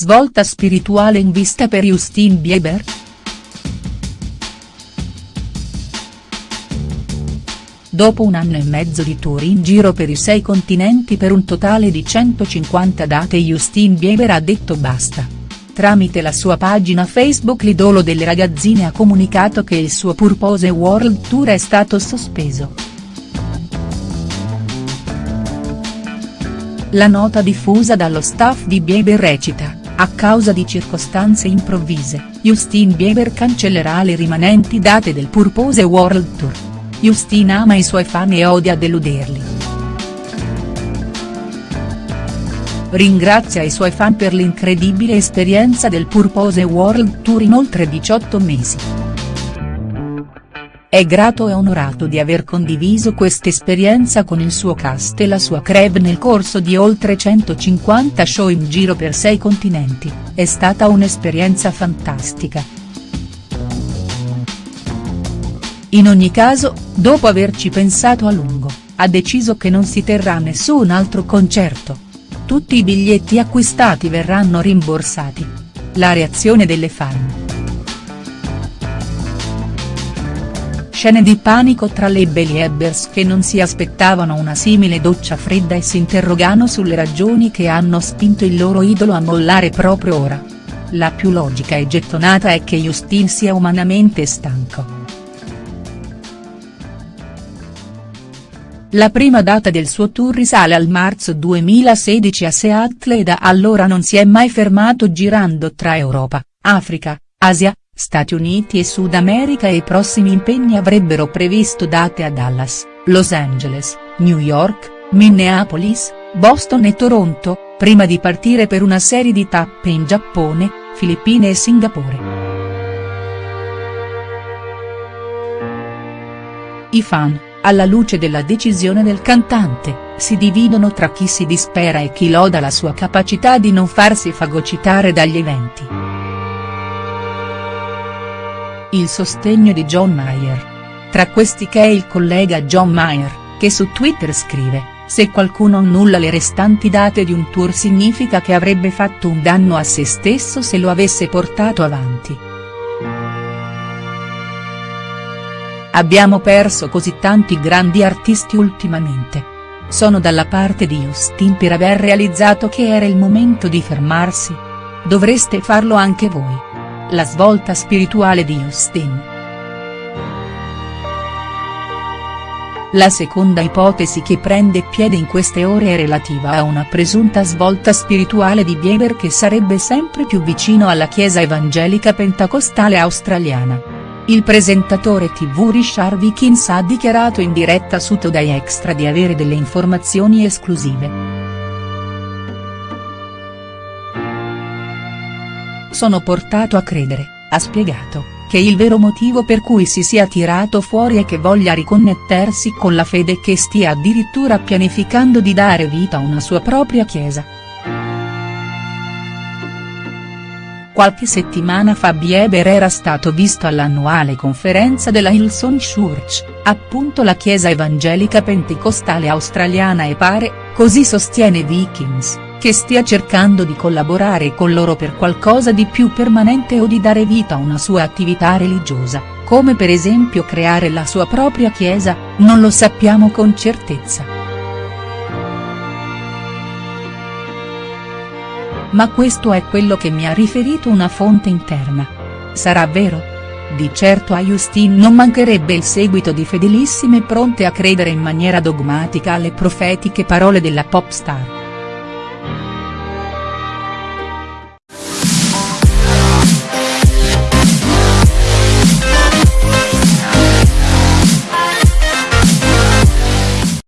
svolta spirituale in vista per Justin Bieber?. Dopo un anno e mezzo di tour in giro per i sei continenti per un totale di 150 date Justin Bieber ha detto basta. Tramite la sua pagina Facebook l'idolo delle ragazzine ha comunicato che il suo Purpose World Tour è stato sospeso. La nota diffusa dallo staff di Bieber recita, a causa di circostanze improvvise, Justin Bieber cancellerà le rimanenti date del Purpose World Tour. Justin ama i suoi fan e odia deluderli. Ringrazia i suoi fan per l'incredibile esperienza del Purpose World Tour in oltre 18 mesi. È grato e onorato di aver condiviso quest'esperienza con il suo cast e la sua creve nel corso di oltre 150 show in giro per sei continenti, è stata un'esperienza fantastica. In ogni caso, dopo averci pensato a lungo, ha deciso che non si terrà nessun altro concerto. Tutti i biglietti acquistati verranno rimborsati. La reazione delle fan. Scene di panico tra le Beliebers che non si aspettavano una simile doccia fredda e si interrogano sulle ragioni che hanno spinto il loro idolo a mollare proprio ora. La più logica e gettonata è che Justin sia umanamente stanco. La prima data del suo tour risale al marzo 2016 a Seattle e da allora non si è mai fermato girando tra Europa, Africa, Asia, Stati Uniti e Sud America e i prossimi impegni avrebbero previsto date a Dallas, Los Angeles, New York, Minneapolis, Boston e Toronto, prima di partire per una serie di tappe in Giappone, Filippine e Singapore. I fan alla luce della decisione del cantante, si dividono tra chi si dispera e chi loda la sua capacità di non farsi fagocitare dagli eventi. Il sostegno di John Mayer. Tra questi che è il collega John Mayer, che su Twitter scrive, se qualcuno annulla le restanti date di un tour significa che avrebbe fatto un danno a se stesso se lo avesse portato avanti. Abbiamo perso così tanti grandi artisti ultimamente. Sono dalla parte di Justin per aver realizzato che era il momento di fermarsi. Dovreste farlo anche voi. La svolta spirituale di Justin. La seconda ipotesi che prende piede in queste ore è relativa a una presunta svolta spirituale di Bieber che sarebbe sempre più vicino alla chiesa evangelica pentecostale australiana. Il presentatore tv Richard Wickins ha dichiarato in diretta su Today Extra di avere delle informazioni esclusive. Sono portato a credere, ha spiegato, che il vero motivo per cui si sia tirato fuori è che voglia riconnettersi con la fede e che stia addirittura pianificando di dare vita a una sua propria chiesa. Qualche settimana fa Bieber era stato visto all'annuale conferenza della Hillsong Church, appunto la chiesa evangelica pentecostale australiana e pare, così sostiene Vikings, che stia cercando di collaborare con loro per qualcosa di più permanente o di dare vita a una sua attività religiosa, come per esempio creare la sua propria chiesa, non lo sappiamo con certezza. ma questo è quello che mi ha riferito una fonte interna. Sarà vero? Di certo a Justin non mancherebbe il seguito di fedelissime pronte a credere in maniera dogmatica alle profetiche parole della pop star.